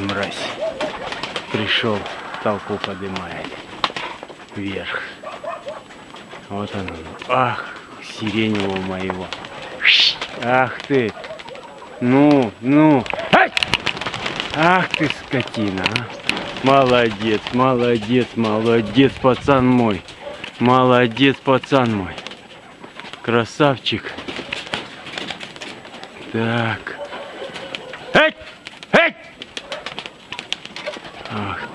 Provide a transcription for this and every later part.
Мразь. Пришел, толпу поднимает. Вверх. Вот он. Ах, сиреневого моего. Ах ты. Ну, ну. Ах ты, скотина, а. Молодец, молодец, молодец, пацан мой. Молодец, пацан мой. Красавчик. Так.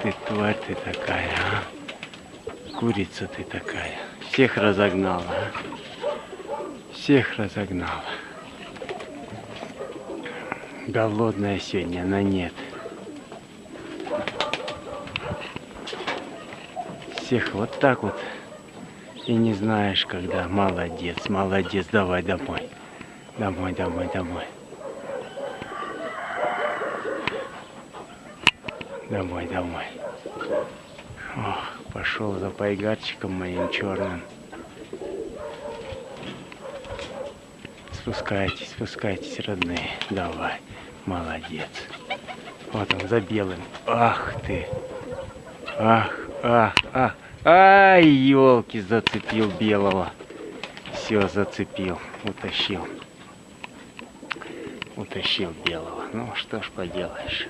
Ты, тварь ты такая, а. Курица ты такая. Всех разогнала, а. Всех разогнала. Голодная сегодня, она нет. Всех вот так вот. И не знаешь, когда. Молодец, молодец, давай домой. Домой, домой, домой. Домой, домой. Ох, пошел за пайгарчиком моим черным. Спускайтесь, спускайтесь, родные. Давай. Молодец. Вот он за белым. Ах ты. Ах, ах, ах. Ай, елки, зацепил белого. Все, зацепил, утащил. Утащил белого. Ну, что ж поделаешь.